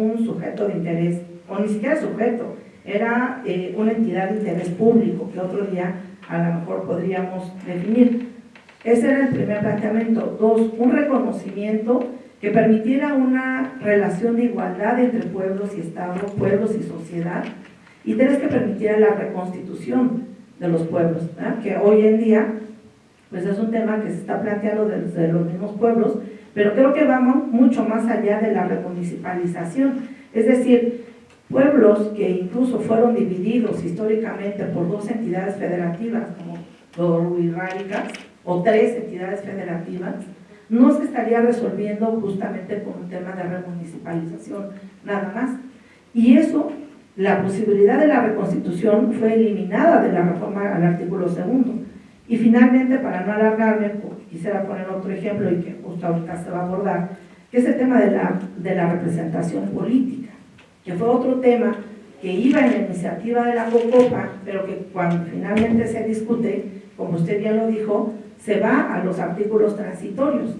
un sujeto de interés, o ni siquiera sujeto, era eh, una entidad de interés público que otro día a lo mejor podríamos definir. Ese era el primer planteamiento. Dos, un reconocimiento que permitiera una relación de igualdad entre pueblos y Estado, pueblos y sociedad. Y tres, que permitiera la reconstitución de los pueblos, que hoy en día pues es un tema que se está planteando desde los mismos pueblos, pero creo que vamos mucho más allá de la remunicipalización. Es decir, pueblos que incluso fueron divididos históricamente por dos entidades federativas, como Rárica, o tres entidades federativas, no se estaría resolviendo justamente con un tema de remunicipalización, nada más. Y eso, la posibilidad de la reconstitución fue eliminada de la reforma al artículo segundo. Y finalmente, para no alargarme, quisiera poner otro ejemplo y que justo ahorita se va a abordar, que es el tema de la, de la representación política, que fue otro tema que iba en la iniciativa de la COCOPA, pero que cuando finalmente se discute, como usted ya lo dijo, se va a los artículos transitorios.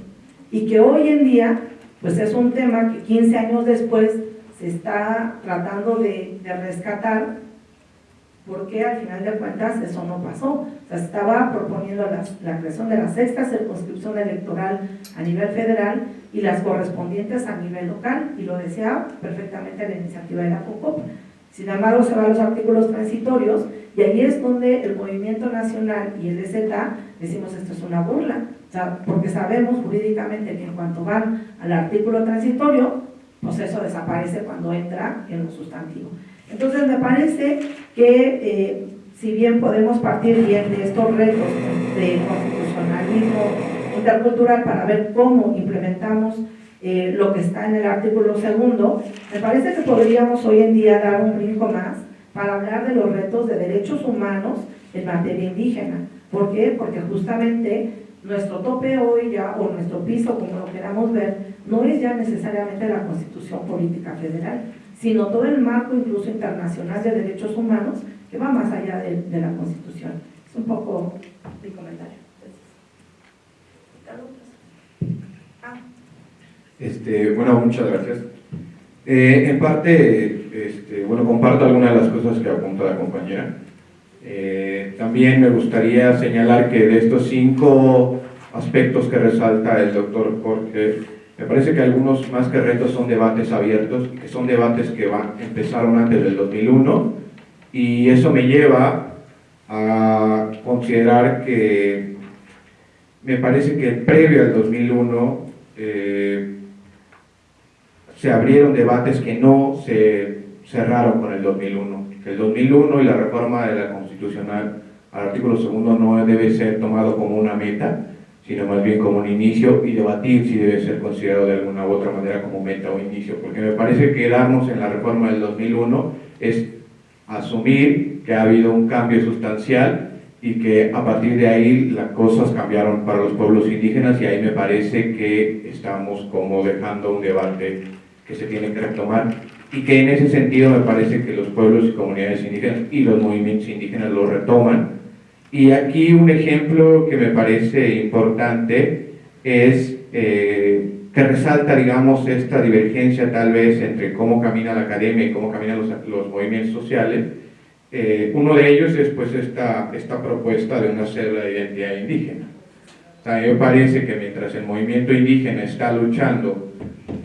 Y que hoy en día pues es un tema que 15 años después se está tratando de, rescatar porque al final de cuentas eso no pasó. O sea, se estaba proponiendo la, creación de la sexta circunscripción electoral a nivel federal y las correspondientes a nivel local, y lo decía perfectamente la iniciativa de la COCOP. Sin embargo, se van los artículos transitorios y ahí es donde el Movimiento Nacional y el EZ decimos esto es una burla, o sea, porque sabemos jurídicamente que en cuanto van al artículo transitorio, pues eso desaparece cuando entra en lo sustantivo. Entonces me parece que eh, si bien podemos partir bien de estos retos de constitucionalismo intercultural para ver cómo implementamos eh, lo que está en el artículo segundo, me parece que podríamos hoy en día dar un brinco más para hablar de los retos de derechos humanos en materia indígena. ¿Por qué? Porque justamente nuestro tope hoy ya, o nuestro piso, como lo queramos ver, no es ya necesariamente la Constitución Política Federal, sino todo el marco incluso internacional de derechos humanos que va más allá de, la Constitución. Es un poco mi comentario. Este, bueno, muchas gracias. Eh, en parte, este, bueno, comparto algunas de las cosas que apunta la compañera. Eh, también me gustaría señalar que de estos cinco aspectos que resalta el doctor Jorge, me parece que algunos más que retos son debates abiertos, que son debates que van, empezaron antes del 2001, y eso me lleva a considerar que me parece que previo al 2001 eh, se abrieron debates que no se cerraron con el 2001. El 2001 y la reforma de la Constitucional al artículo segundo no debe ser tomado como una meta, sino más bien como un inicio y debatir si debe ser considerado de alguna u otra manera como meta o inicio, porque me parece que quedarnos en la reforma del 2001 es asumir que ha habido un cambio sustancial y que a partir de ahí las cosas cambiaron para los pueblos indígenas y ahí me parece que estamos como dejando un debate que se tiene que retomar y que en ese sentido me parece que los pueblos y comunidades indígenas y los movimientos indígenas lo retoman. Y aquí un ejemplo que me parece importante es eh, que resalta, digamos, esta divergencia tal vez entre cómo camina la academia y cómo caminan los, los movimientos sociales. Eh, uno de ellos es pues esta, esta propuesta de una célula de identidad indígena. O sea, me parece que mientras el movimiento indígena está luchando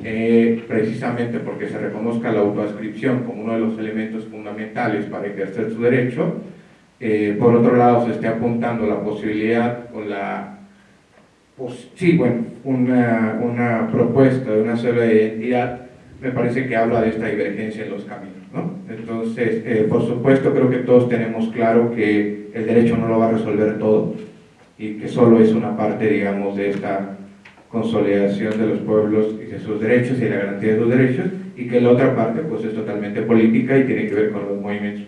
eh, precisamente porque se reconozca la autoascripción como uno de los elementos fundamentales para ejercer su derecho, eh, por otro lado se esté apuntando la posibilidad o la, sí, bueno, una, una, propuesta de una sola identidad, me parece que habla de esta divergencia en los caminos. ¿no? Entonces, eh, por supuesto, creo que todos tenemos claro que el derecho no lo va a resolver todo y que solo es una parte, digamos, de esta consolidación de los pueblos y de sus derechos y la garantía de sus derechos, y que la otra parte pues es totalmente política y tiene que ver con los movimientos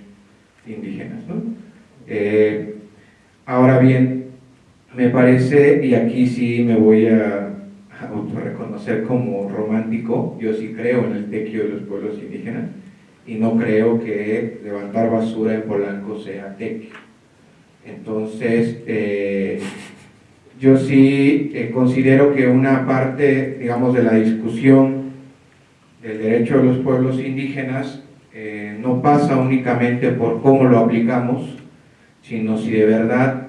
indígenas. ¿no? Eh, ahora bien, me parece, y aquí sí me voy a, reconocer como romántico, yo sí creo en el tequio de los pueblos indígenas, y no creo que levantar basura en Polanco sea tequio. Entonces, eh, yo sí eh, considero que una parte, digamos, de la discusión del derecho de los pueblos indígenas no pasa únicamente por cómo lo aplicamos, sino si de verdad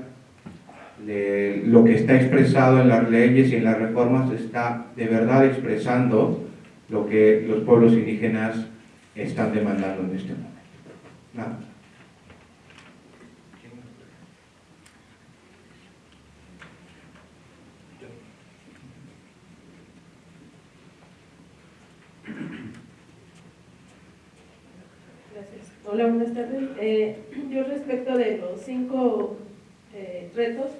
lo que está expresado en las leyes y en las reformas está de verdad expresando lo que los pueblos indígenas están demandando en este momento. Hola, buenas tardes. Eh, yo respecto de los cinco eh, retos,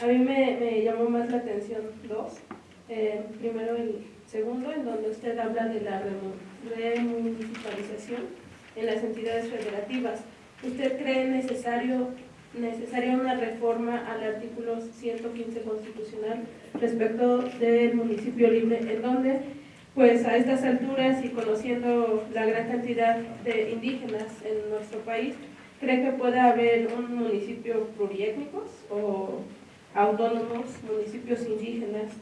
a mí me, llamó más la atención dos. Eh, primero el segundo, en donde usted habla de la remunicipalización en las entidades federativas. ¿Usted cree necesario necesaria una reforma al artículo 115 constitucional respecto del municipio libre, en donde pues a estas alturas y conociendo la gran cantidad de indígenas en nuestro país, ¿cree que puede haber un municipio pluriétnicos o autónomos, municipios indígenas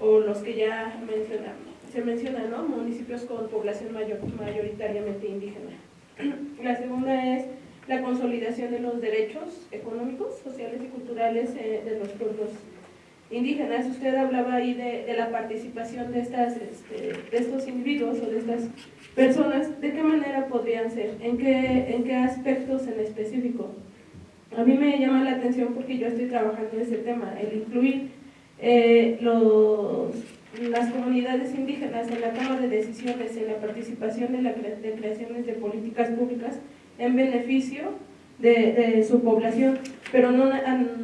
o los que ya mencionamos? Se mencionan, ¿no? Municipios con población mayor, mayoritariamente indígena. La segunda es la consolidación de los derechos económicos, sociales y culturales eh, de los pueblos indígenas. Usted hablaba ahí de, la participación de, estas, este, de estos individuos o de estas personas. ¿De qué manera podrían ser? ¿En qué, en qué aspectos en específico? A mí me llama la atención porque yo estoy trabajando en ese tema, el incluir eh, los, las comunidades indígenas en la toma de decisiones, en la participación de, la, de creaciones de políticas públicas en beneficio de, su población, pero no,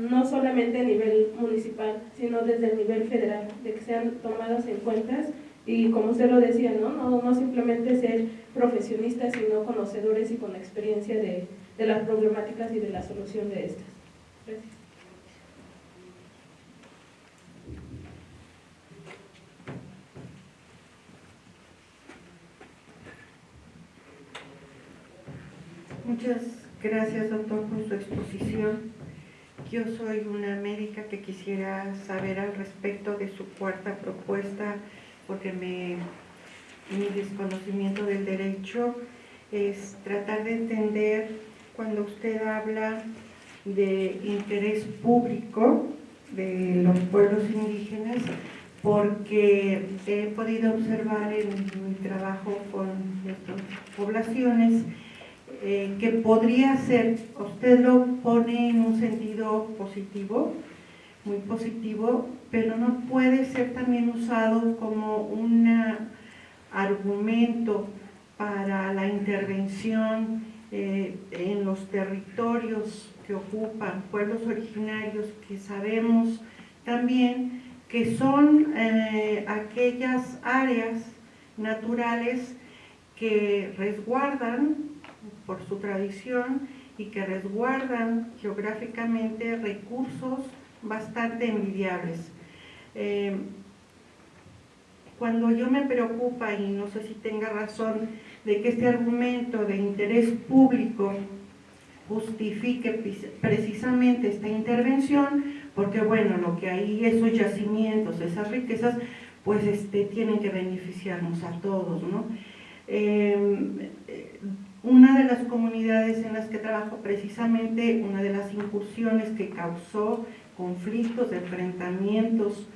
no solamente a nivel municipal, sino desde el nivel federal, de que sean tomadas en cuenta y como usted lo decía, ¿no? No, no simplemente ser profesionistas, sino conocedores y con experiencia de, de las problemáticas y de la solución de estas. Gracias. Muchas gracias, doctor, por su exposición. Yo soy una médica que quisiera saber al respecto de su cuarta propuesta, porque mi desconocimiento del derecho es tratar de entender cuando usted habla de interés público de los pueblos indígenas, porque he podido observar en mi trabajo con nuestras poblaciones que podría ser, usted lo pone en un sentido positivo, muy positivo, pero no puede ser también usado como un argumento para la intervención eh, en los territorios que ocupan pueblos originarios que sabemos también que son eh, aquellas áreas naturales que resguardan por su tradición y que resguardan geográficamente recursos bastante envidiables. Eh, cuando yo me preocupa, y no sé si tenga razón, de que este argumento de interés público justifique precisamente esta intervención, porque bueno, lo que hay, esos yacimientos, esas riquezas, pues este, tienen que beneficiarnos a todos, ¿no? Eh, una de las comunidades en las que trabajo, precisamente una de las incursiones que causó conflictos, enfrentamientos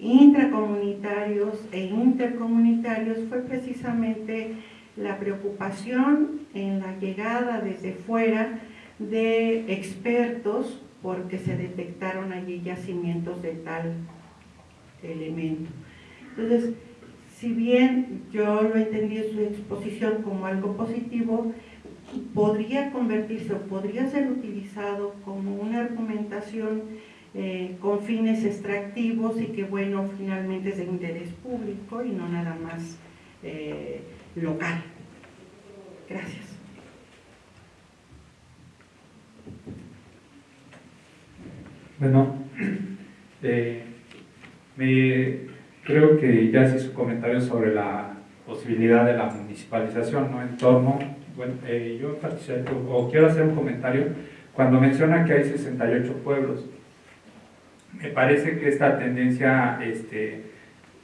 intracomunitarios e intercomunitarios fue precisamente la preocupación en la llegada desde fuera de expertos porque se detectaron allí yacimientos de tal elemento. Entonces, si bien yo lo entendí en su exposición como algo positivo, podría convertirse o podría ser utilizado como una argumentación eh, con fines extractivos y que bueno, finalmente es de interés público y no nada más eh, local. Gracias. Bueno, eh, me creo que ya hice su comentario sobre la posibilidad de la municipalización, ¿no? En torno, bueno, eh, yo o quiero hacer un comentario, cuando menciona que hay 68 pueblos, me parece que esta tendencia este,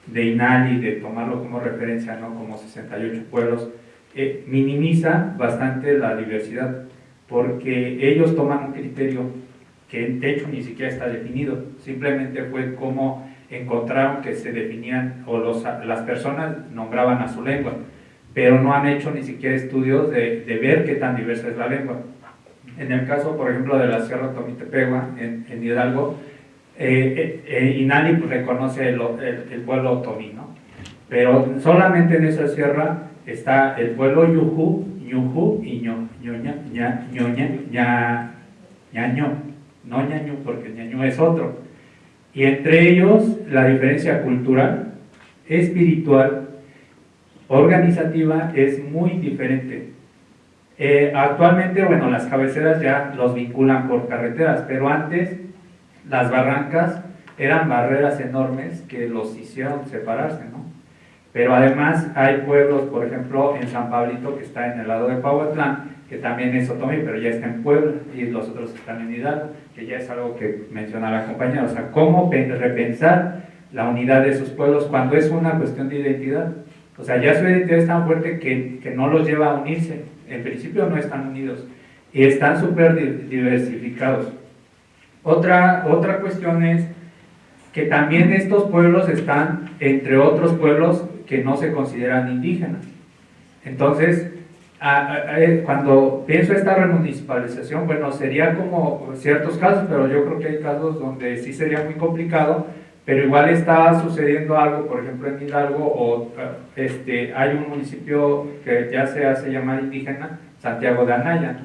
de INALI, de tomarlo como referencia, ¿no? como 68 pueblos, eh, minimiza bastante la diversidad, porque ellos toman un criterio que de hecho ni siquiera está definido, simplemente fue como encontraron que se definían, o los, las personas nombraban a su lengua, pero no han hecho ni siquiera estudios de, de ver qué tan diversa es la lengua. En el caso, por ejemplo, de la Sierra Tomitepegua, en, en Hidalgo, eh, eh, eh pues, reconoce el, el, pueblo otomí, ¿no? Pero solamente en esa sierra está el pueblo Yuhu, Ñuju y Ño, Ñoña, Ña, Ñoña, Ña, Ñaño, no Ñaño porque Ñaño es otro. Y entre ellos la diferencia cultural, espiritual, organizativa es muy diferente. Eh, actualmente, bueno, las cabeceras ya los vinculan por carreteras, pero antes las barrancas eran barreras enormes que los hicieron separarse, ¿no? Pero además hay pueblos, por ejemplo, en San Pablito, que está en el lado de Pauatlán, que también es Otomí, pero ya está en Puebla, y los otros están en Hidalgo, que ya es algo que menciona la compañera. O sea, cómo repensar la unidad de esos pueblos cuando es una cuestión de identidad. O sea, ya su identidad es tan fuerte que, que no los lleva a unirse. En principio no están unidos y están súper diversificados. Otra, otra cuestión es que también estos pueblos están entre otros pueblos que no se consideran indígenas. Entonces, cuando pienso esta remunicipalización, bueno, sería como ciertos casos, pero yo creo que hay casos donde sí sería muy complicado, pero igual está sucediendo algo, por ejemplo en Hidalgo, o este, hay un municipio que ya se hace llamar indígena, Santiago de Anaya,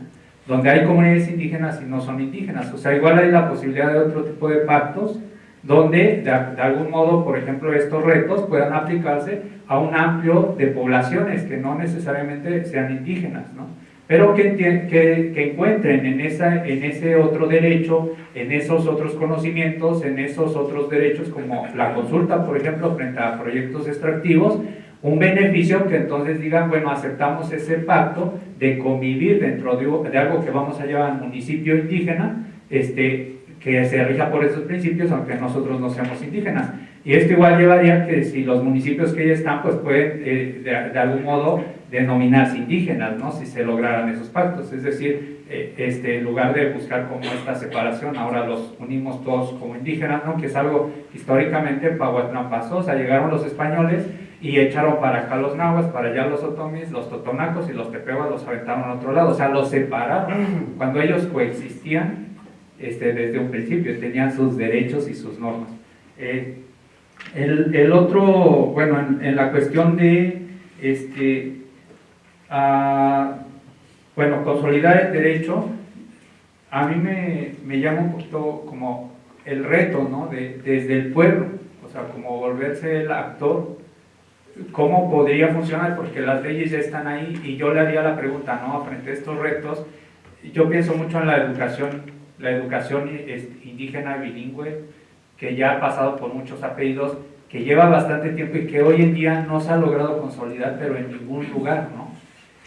donde hay comunidades indígenas y no son indígenas. O sea, igual hay la posibilidad de otro tipo de pactos donde de, algún modo, por ejemplo, estos retos puedan aplicarse a un amplio de poblaciones que no necesariamente sean indígenas, ¿no? pero que, que, encuentren en, esa, en ese otro derecho, en esos otros conocimientos, en esos otros derechos como la consulta, por ejemplo, frente a proyectos extractivos, un beneficio que entonces digan, bueno, aceptamos ese pacto de convivir dentro de, de algo que vamos a llamar municipio indígena, este, que se rija por esos principios, aunque nosotros no seamos indígenas. Y esto igual llevaría que si los municipios que ya están, pues pueden eh, de, algún modo denominarse indígenas, ¿no? Si se lograran esos pactos. Es decir, eh, este, en lugar de buscar como esta separación, ahora los unimos todos como indígenas, ¿no? Que es algo históricamente en Pahuatlán pasó, o sea, llegaron los españoles y echaron para acá los nahuas, para allá los otomis, los totonacos y los tepehuas los aventaron a otro lado, o sea, los separaron. Cuando ellos coexistían, este, desde un principio, tenían sus derechos y sus normas. Eh, el, otro, bueno, en, la cuestión de, este, bueno, consolidar el derecho, a mí me, me, llama un poquito como el reto, ¿no? De, desde el pueblo, o sea, como volverse el actor, ¿cómo podría funcionar? Porque las leyes ya están ahí y yo le haría la pregunta, ¿no? Frente a estos retos, yo pienso mucho en la educación la educación indígena bilingüe, que ya ha pasado por muchos apellidos, que lleva bastante tiempo y que hoy en día no se ha logrado consolidar, pero en ningún lugar, ¿no?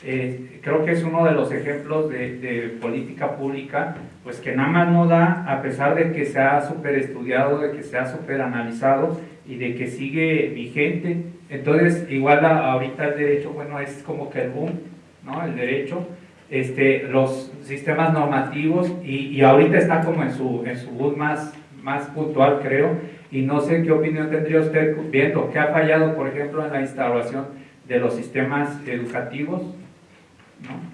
Eh, creo que es uno de los ejemplos de, política pública, pues que nada más no da, a pesar de que se ha super estudiado, de que se ha super analizado y de que sigue vigente. Entonces, igual ahorita el derecho, bueno, es como que el boom, ¿no? El derecho, este, los sistemas normativos y, y, ahorita está como en su, en su bus más, más puntual, creo, y no sé qué opinión tendría usted viendo qué ha fallado, por ejemplo, en la instalación de los sistemas educativos, ¿no?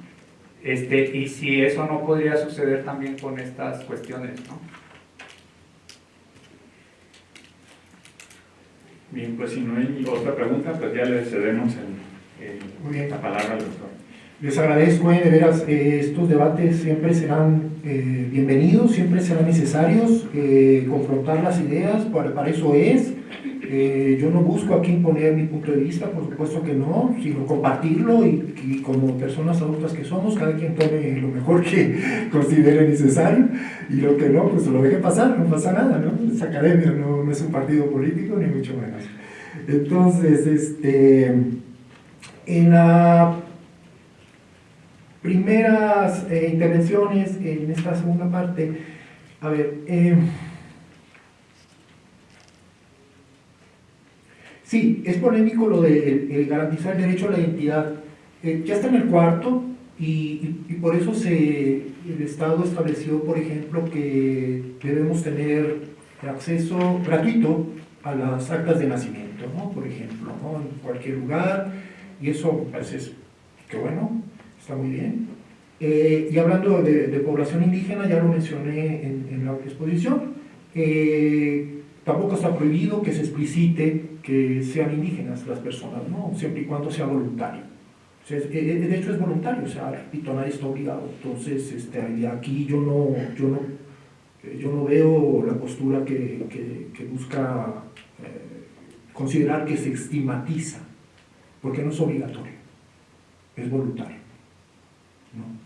Este, y si eso no podría suceder también con estas cuestiones, ¿no? Bien, pues si no hay otra pregunta, pues ya le cedemos el, la palabra al doctor. Les agradezco, eh, de veras, eh, estos debates siempre serán eh, bienvenidos, siempre serán necesarios, confrontar las ideas, para, para eso es. yo no busco aquí imponer mi punto de vista, por supuesto que no, sino compartirlo y, y, como personas adultas que somos, cada quien tome lo mejor que considere necesario y lo que no, pues lo deje pasar, no pasa nada, ¿no? Es academia, no, no es un partido político, ni mucho menos. Entonces, este, en la primeras eh, intervenciones en esta segunda parte. A ver, eh, Sí, es polémico lo de el- garantizar el derecho a la identidad. Eh, ya está en el cuarto y por eso se, el Estado estableció, por ejemplo, que debemos tener acceso gratuito a las actas de nacimiento, ¿no? por ejemplo, ¿no? en cualquier lugar, y eso pues, es que bueno, está muy bien. Eh, y hablando de, población indígena, ya lo mencioné en, la exposición, eh, tampoco está prohibido que se explicite que sean indígenas las personas, ¿no? siempre y cuando sea voluntario. Eh, de hecho es voluntario, o sea, repito, nadie está obligado. Entonces, este, aquí yo no, yo no, yo no veo la postura que, que- busca considerar que se estigmatiza, porque no es obligatorio, es voluntario. ¿No?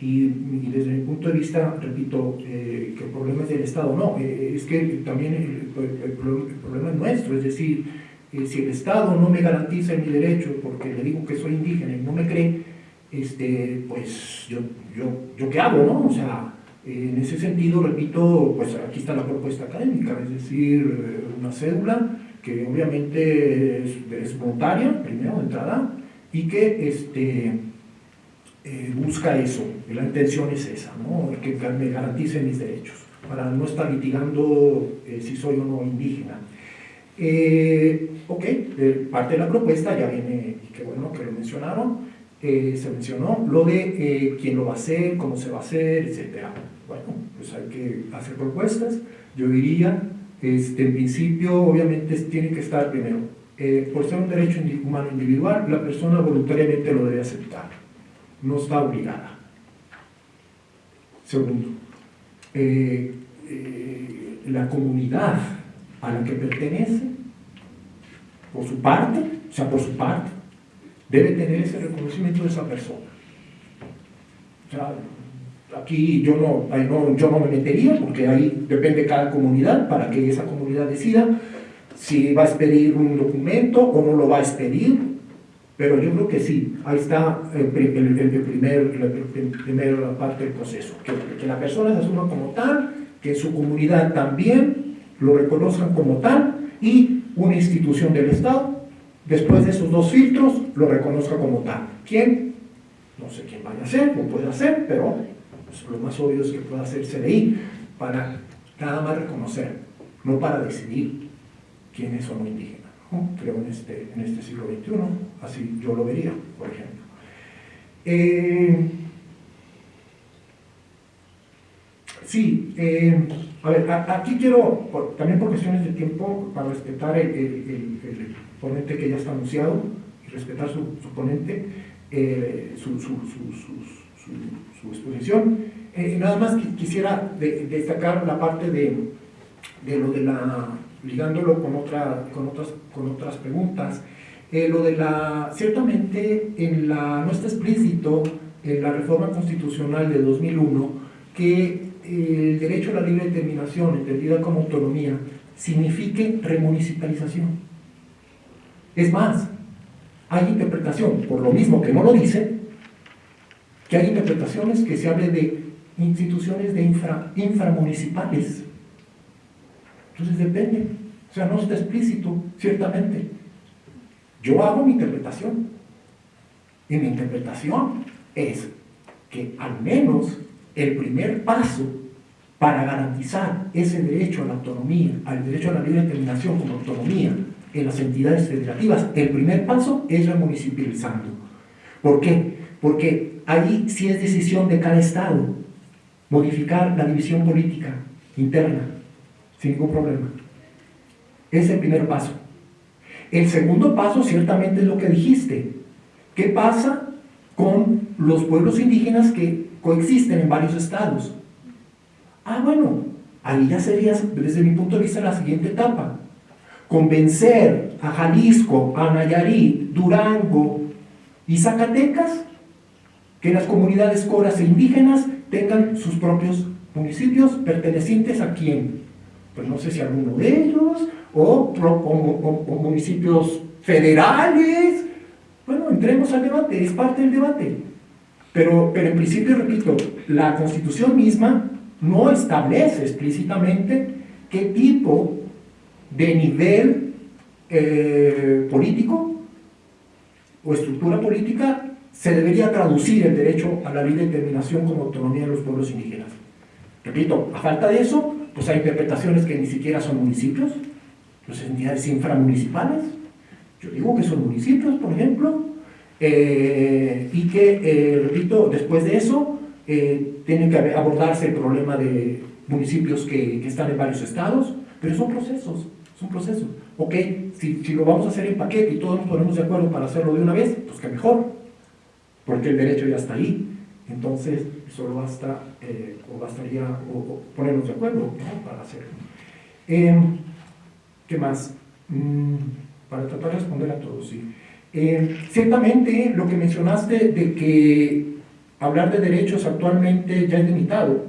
Y, y desde mi punto de vista, repito, eh, que el problema es del Estado, no, eh, es que también el, el- el pro- el problema es nuestro, es decir, eh, si el Estado no me garantiza mi derecho porque le digo que soy indígena y no me cree, este, pues yo, yo, yo qué hago, ¿no? O sea, eh, en ese sentido, repito, pues aquí está la propuesta académica, es decir, eh, una cédula que obviamente es, es voluntaria, primero de entrada, y que este, eh, busca eso, la intención es esa, ¿no? que me garantice mis derechos, para no estar litigando eh, si soy o no indígena. Eh, ok, parte de la propuesta ya viene, y qué bueno que lo mencionaron, eh, se mencionó lo de quién lo va a hacer, cómo se va a hacer, etc. Bueno, pues hay que hacer propuestas. Yo diría, este, en principio, obviamente tiene que estar primero, por ser un derecho humano individual, la persona voluntariamente lo debe aceptar, no está obligada. Segundo, eh, eh, la comunidad a la que pertenece, por su parte, o sea, por su parte, debe tener ese reconocimiento de esa persona. Aquí yo no, no, yo no me metería, porque ahí depende cada comunidad para que esa comunidad decida si va a expedir un documento o no lo va a expedir, pero yo creo que sí, ahí está el, el- el primer, la, parte del proceso, que, la persona se asuma como tal, que su comunidad también lo reconozcan como tal y una institución del Estado, después de esos dos filtros, lo reconozca como tal. ¿Quién? No sé quién vaya a ser, lo puede hacer, pero pues, lo más obvio es que pueda hacer CDI para nada más reconocer, no para decidir quién es o no indígena. Creo en este, en este siglo XXI, así yo lo vería, por ejemplo. Eh, sí, eh, a ver, aquí quiero, también por cuestiones de tiempo, para respetar el, ponente que ya está anunciado y respetar su, ponente, eh, su, exposición, nada más qui- quisiera de- destacar la parte de lo de la, ligándolo con, otra, con, otras, con otras preguntas, eh, lo de la, ciertamente en la, no está explícito en la reforma constitucional de 2001 que el derecho a la libre determinación, entendida como autonomía, signifique remunicipalización. Es más, hay interpretación, por lo mismo que no lo dice, que hay interpretaciones que se hable de instituciones de infra, inframunicipales. Entonces depende, no está explícito, ciertamente. Yo hago mi interpretación. Y mi interpretación es que al menos el primer paso para garantizar ese derecho a la autonomía, al derecho a la libre determinación como autonomía en las entidades federativas, el primer paso es la municipalizando. ¿Por qué? Porque ahí sí es decisión de cada estado modificar la división política interna sin ningún problema. Es el primer paso. El segundo paso ciertamente es lo que dijiste. ¿Qué pasa con los pueblos indígenas que coexisten en varios estados? Ah, bueno, ahí ya sería, desde mi punto de vista, la siguiente etapa. Convencer a Jalisco, a Nayarit, Durango y Zacatecas que las comunidades coras e indígenas tengan sus propios municipios pertenecientes a quién. Pues no sé si alguno de ellos, o, o- municipios federales. Bueno, entremos al debate, es parte del debate. Pero, pero en principio, repito, la Constitución misma no establece explícitamente qué tipo de nivel eh, político o estructura política, se debería traducir el derecho a la libre determinación como autonomía de los pueblos indígenas. Repito, a falta de eso, pues hay interpretaciones que ni siquiera son municipios, pues entidades inframunicipales, yo digo que son municipios, por ejemplo, eh, y que, eh, repito, después de eso, eh, tiene que abordarse el problema de municipios que, están en varios estados, pero son procesos, son procesos. Ok, si, si lo vamos a hacer en paquete y todos nos ponemos de acuerdo para hacerlo de una vez, pues que mejor, porque el derecho ya está ahí. Entonces, solo basta, eh, o bastaría o, o ponernos de acuerdo ¿no? para hacerlo. Eh, ¿Qué más? Mm, para tratar de responder a todos, sí. Eh, ciertamente, lo que mencionaste de que hablar de derechos actualmente ya es limitado.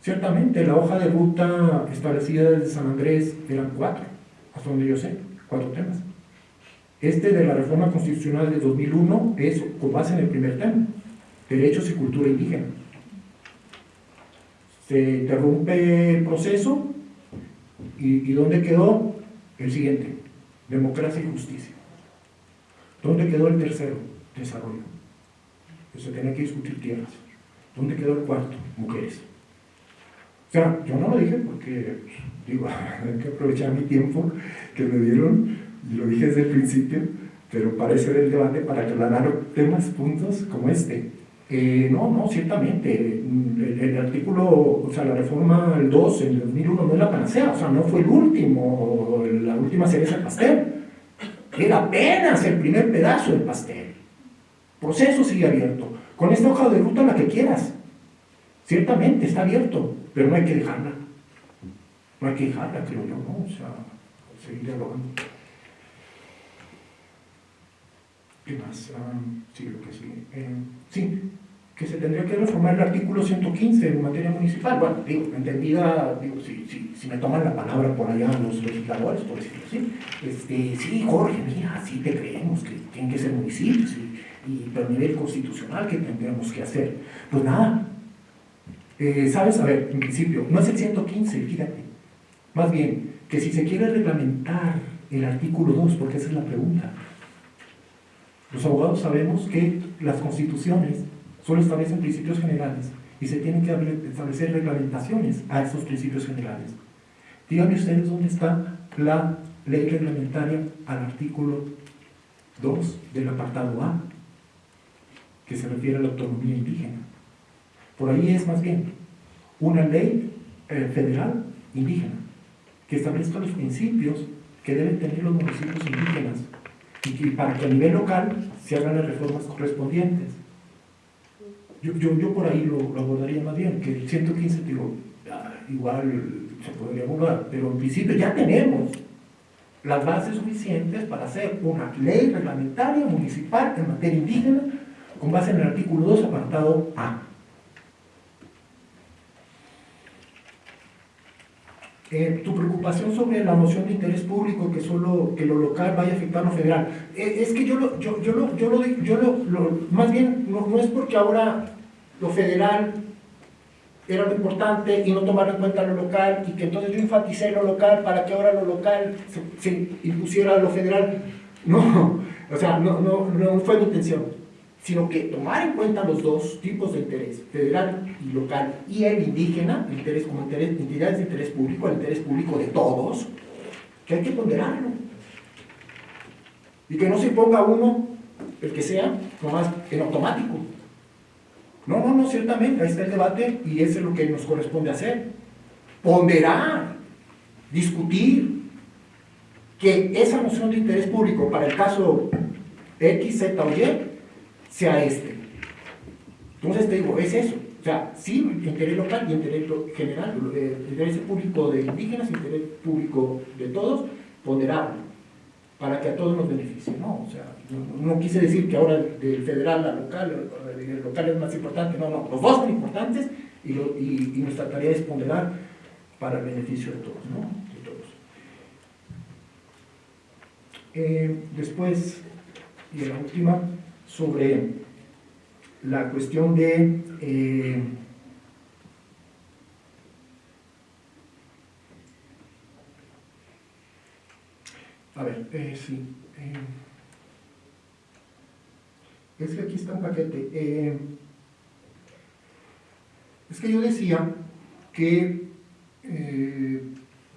Ciertamente, la hoja de ruta establecida desde San Andrés eran cuatro, hasta donde yo sé, cuatro temas. Este de la reforma constitucional de 2001 es con base en el primer tema, derechos y cultura indígena. Se interrumpe el proceso y, ¿dónde quedó? El siguiente, democracia y justicia. ¿Dónde quedó el tercero? Desarrollo. Se tenía que discutir tierras. ¿Dónde quedó el cuarto? Mujeres. O sea, yo no lo dije porque, digo, hay que aprovechar mi tiempo que me dieron, y lo dije desde el principio, pero era el debate, para aclarar temas, puntos como este. Eh, no, no, ciertamente, el, el, artículo, o sea, la reforma el 2 en 2001 no es la panacea, o sea, no fue el último, la última cereza del pastel. Era apenas el primer pedazo del pastel. Proceso sigue abierto. Con esta hoja de ruta la que quieras. Ciertamente está abierto, pero no hay que dejarla. No hay que dejarla, creo yo, ¿no? O sea, seguir dialogando. ¿Qué más? Ah, sí, lo que sí. Eh, sí, que se tendría que reformar el artículo 115 en materia municipal. Bueno, digo, entendida, digo, si, si, si me toman la palabra por allá los legisladores, por decirlo así, este, sí, Jorge, mira, sí te creemos que tienen que ser municipios, y, pero a nivel constitucional, ¿qué tendríamos que hacer? Pues nada, eh, ¿sabes? A ver, en principio, no es el 115, fíjate, más bien, que si se quiere reglamentar el artículo 2, porque esa es la pregunta, los abogados sabemos que las constituciones solo establecen principios generales y se tienen que establecer reglamentaciones a esos principios generales. Díganme ustedes dónde está la ley reglamentaria al artículo 2 del apartado A, que se refiere a la autonomía indígena. Por ahí es más bien una ley eh, federal indígena que establezca los principios que deben tener los municipios indígenas y que, para que a nivel local se hagan las reformas correspondientes. Yo, por ahí lo, lo, abordaría más bien, que el 115, digo, igual se podría abordar, pero en principio ya tenemos las bases suficientes para hacer una ley reglamentaria municipal en materia indígena con base en el artículo 2, apartado A. Eh, tu preocupación sobre la noción de interés público, que solo que lo local vaya a afectar a lo federal. Eh, es que yo lo, yo, yo lo, yo lo, yo lo, más bien, no, no, es porque ahora lo federal era lo importante y no tomar en cuenta lo local y que entonces yo enfaticé lo local para que ahora lo local se, se impusiera a lo federal. No, o sea, no, no, no fue mi intención sino que tomar en cuenta los dos tipos de interés, federal y local, y el indígena, el interés como interés, entidades de interés público, el interés público de todos, que hay que ponderarlo. Y que no se ponga uno, el que sea, nomás en automático. No, no, no, ciertamente, ahí está el debate y eso es lo que nos corresponde hacer. Ponderar, discutir, que esa noción de interés público para el caso X, Z o Y sea este. Entonces te digo, es eso. O sea, sí, interés local y interés general, interés público de indígenas, interés público de todos, ponderable, para que a todos nos beneficie, ¿no? O sea, no, quise decir que ahora del federal al local, el local es más importante, no, no, los dos son importantes y, y, nuestra tarea es ponderar para el beneficio de todos, ¿no? De todos. Eh, después, y la última, sobre la cuestión de eh, A ver, eh, sí. eh, es que aquí está un paquete. eh, es que yo decía que eh,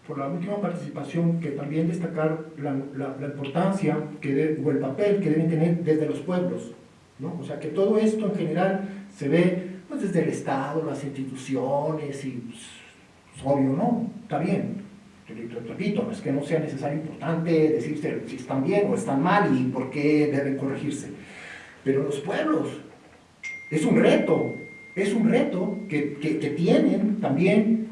por la última participación, que también destacar la, la- la importancia que de- o el papel que deben tener desde los pueblos. ¿no? O sea, que todo esto en general se ve pues, desde el Estado, las instituciones, y pues, es obvio, ¿no? Está bien. Repito, no es que no sea necesario importante decirse si están bien o están mal y por qué deben corregirse. Pero los pueblos, es un reto, es un reto que, que- que tienen también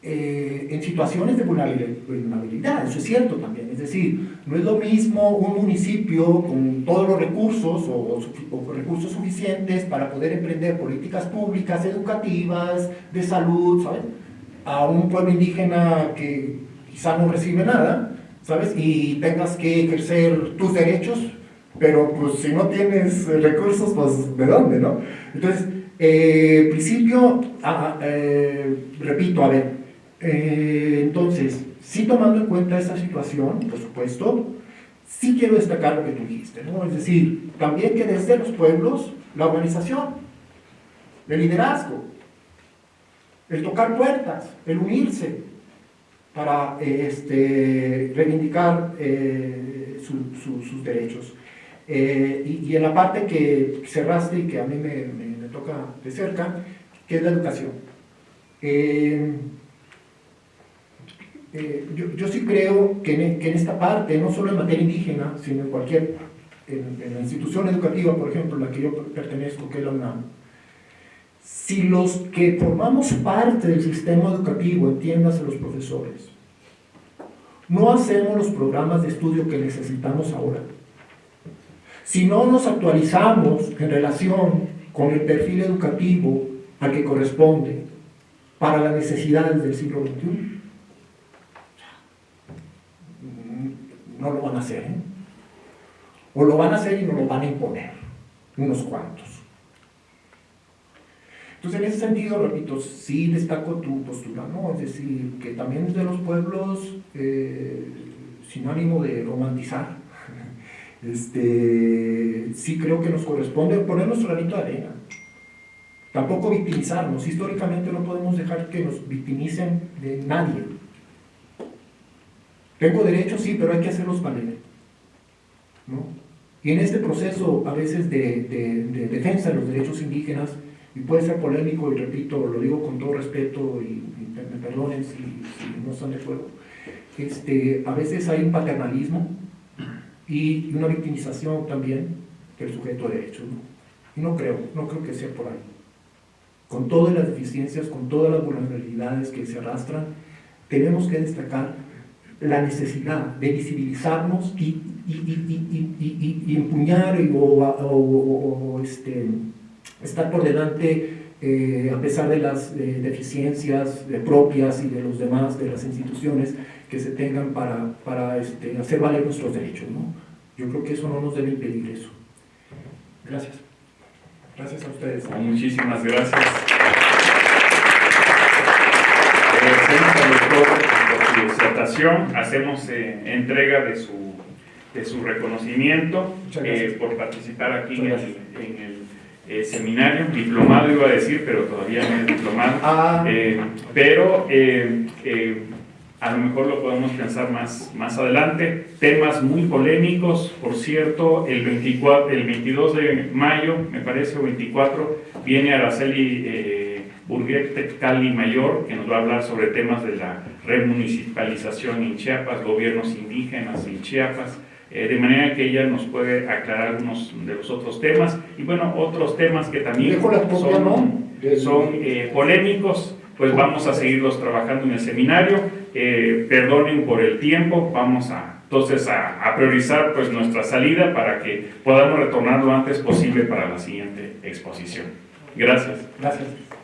eh, en situaciones de vulnerabilidad, eso es cierto también. Es decir, no es lo mismo un municipio con todos los recursos o, o recursos suficientes para poder emprender políticas públicas, educativas, de salud, ¿sabes? A un pueblo indígena que quizá no recibe nada, ¿sabes? Y tengas que ejercer tus derechos, pero pues si no tienes recursos, pues ¿de dónde, no? Entonces, eh, principio, ah, eh, repito, a ver, eh, entonces, sí tomando en cuenta esta situación, por supuesto, sí quiero destacar lo que tú dijiste, ¿no? Es decir, también que desde los pueblos, la organización, el liderazgo, el tocar puertas, el unirse para eh, este, reivindicar eh, su- su- sus derechos. Y, en la parte que cerraste y que a mí me- me toca de cerca, que es la educación. Eh, yo, yo sí creo que en, que en esta parte, no solo en materia indígena, sino en cualquier, en, institución educativa, por ejemplo, la que yo pertenezco, que es la UNAM, si los que formamos parte del sistema educativo, entiéndase los profesores, no hacemos los programas de estudio que necesitamos ahora, si no nos actualizamos en relación con el perfil educativo al que corresponde para las necesidades del siglo XXI, no lo van a hacer. ¿eh? O lo van a hacer y no lo van a imponer, unos cuantos. Entonces, en ese sentido, repito, sí destaco tu postura, ¿no? Es decir, que también desde los pueblos, eh, sin ánimo de romantizar, este, sí creo que nos corresponde poner nuestro granito de arena. Tampoco victimizarnos. Históricamente no podemos dejar que nos victimicen de nadie. Tengo derechos, sí, pero hay que hacerlos valer. ¿no? Y en este proceso, a veces, de, de- de defensa de los derechos indígenas, y puede ser polémico, y repito, lo digo con todo respeto, y, y me perdonen si, si no están de acuerdo, este, a veces hay un paternalismo y una victimización también del sujeto de derechos. ¿no? Y no creo, no creo que sea por ahí. Con todas las deficiencias, con todas las vulnerabilidades que se arrastran, tenemos que destacar la necesidad de visibilizarnos y, y, y, y, y, y- y empuñar y- o, o- o- o, este, estar por delante eh, a pesar de las eh, deficiencias eh, propias y de los demás, de las instituciones que se tengan para, para este, hacer valer nuestros derechos. ¿no? Yo creo que eso no nos debe impedir eso. Gracias. Gracias a ustedes. Muchísimas gracias. Hacemos eh, entrega de su, de su reconocimiento eh, por participar aquí en el, gracias. en el, eh, seminario, diplomado iba a decir, pero todavía no es diplomado. Ah, pero a lo mejor lo podemos pensar más, más adelante. Temas muy polémicos, por cierto, el, 24, el 22 de mayo, me parece, o 24, viene Araceli eh, Burguet Cali Mayor, que nos va a hablar sobre temas de la remunicipalización en Chiapas, gobiernos indígenas en Chiapas. Eh, de manera que ella nos puede aclarar algunos de los otros temas y bueno, otros temas que también son eh, polémicos, pues vamos a seguirlos trabajando en el seminario. Eh, perdonen por el tiempo, vamos a entonces a, a priorizar pues nuestra salida para que podamos retornar lo antes posible para la siguiente exposición. Gracias. Gracias.